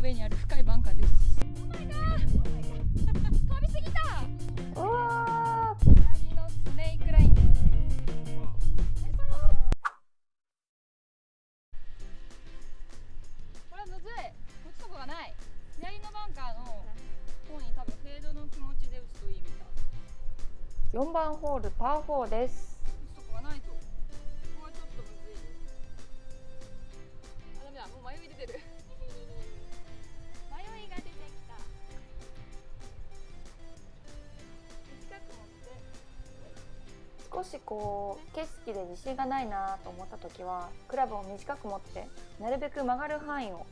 ウェイにある深いバンカーです。飛びすぎた。うわ左のスネークラインです。これはむずい。打つとこがない。左のバンカーの方に多分フェードの気持ちで打つといいみたい。ー4番ホールパー4です少しこう景色で自信がないなと思った時はクラブを短く持ってなるべく曲がる範囲を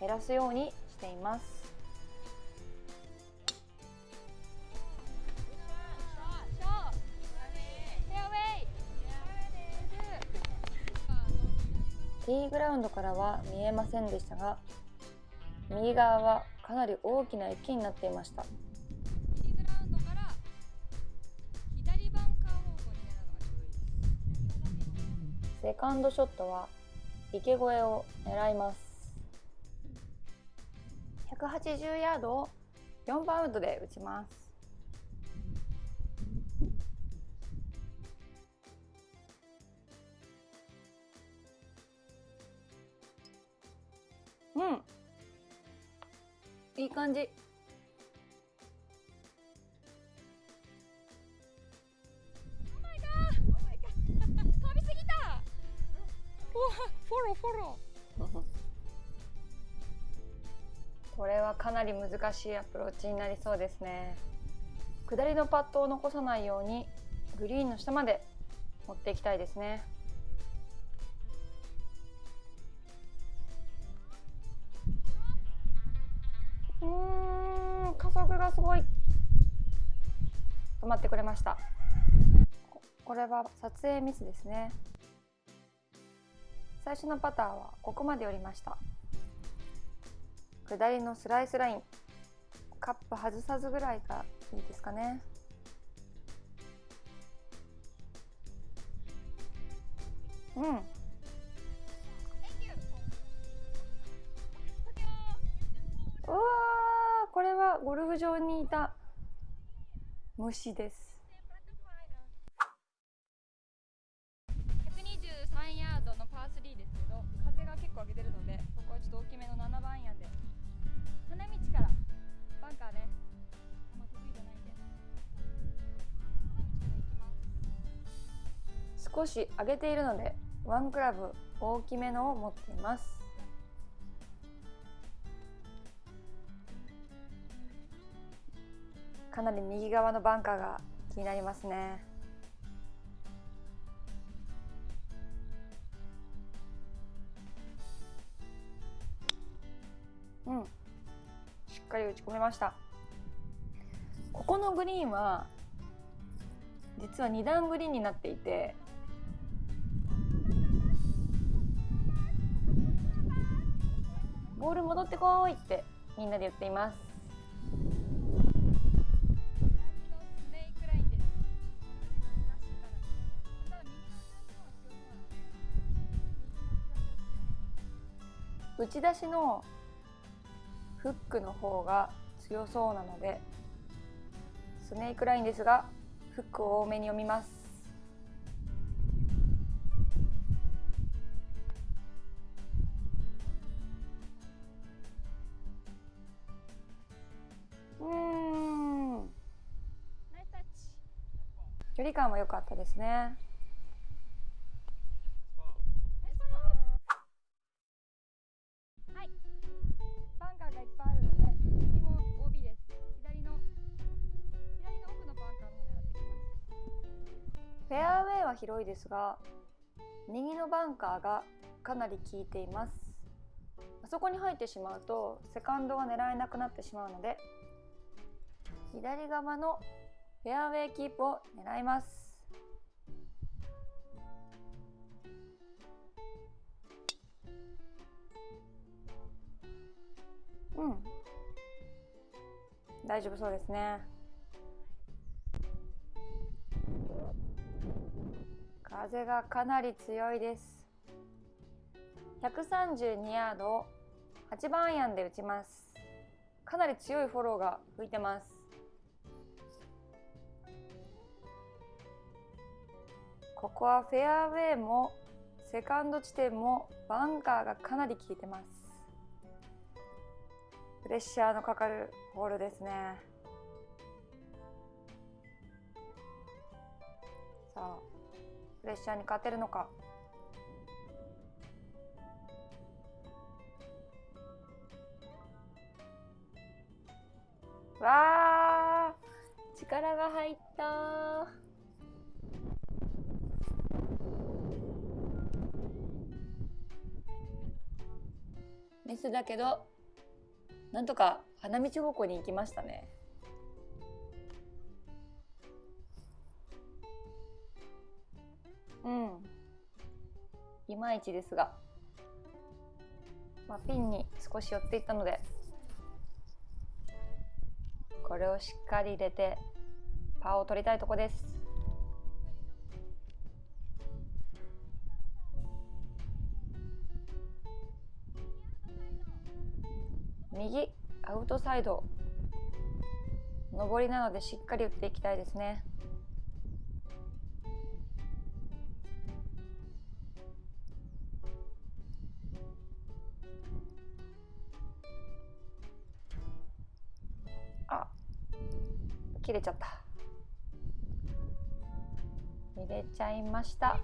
減らすようにしています。ティーグラウンドからは見えませんでしたが右側はかなり大きな池になっていました。セカンドショットは池越えを狙います。180ヤードを4番ウッドで打ちます。うん。いい感じ。フォローこれはかなり難しいアプローチになりそうですね。下りのパットを残さないようにグリーンの下まで持っていきたいですね。うん加速がすごい。止まってくれました。これは撮影ミスですね。最初のパターはここまで寄りました。下りのスライスライン。カップ外さずぐらいがいいですかね。うん。うわーこれはゴルフ場にいた虫です。少し上げているのでワンクラブ大きめのを持っています。かなり右側のバンカーが気になりますね。うん。しっかり打ち込めました。ここのグリーンは実は2段グリーンになっていてボール戻ってこいってみんなで言っています。打ち出しのフックの方が強そうなのでスネークラインですがフックを多めに読みます。距離感は良かったですねはい。バンカーがいっぱいあるので、右も OB です。左の左の奥のバンカーの方狙ってきます。フェアウェイは広いですが右のバンカーがかなり効いていますあそこに入ってしまうとセカンドが狙えなくなってしまうので左側のフェアウェイキープを狙います。うん。大丈夫そうですね。風がかなり強いです。132ヤードを8番アイアンで打ちます。かなり強いフォローが吹いてます。ここはフェアウェイもセカンド地点もバンカーがかなり効いてます。プレッシャーのかかるホールですね。さあプレッシャーに勝てるのか。わあ力が入ったメスだけどなんとか花道方向に行きましたね。うん。いまいちですが、まあ、ピンに少し寄っていったのでこれをしっかり入れてパーを取りたいとこです。右アウトサイド。上りなのでしっかり打っていきたいですね。あ切れちゃった。入れちゃいました。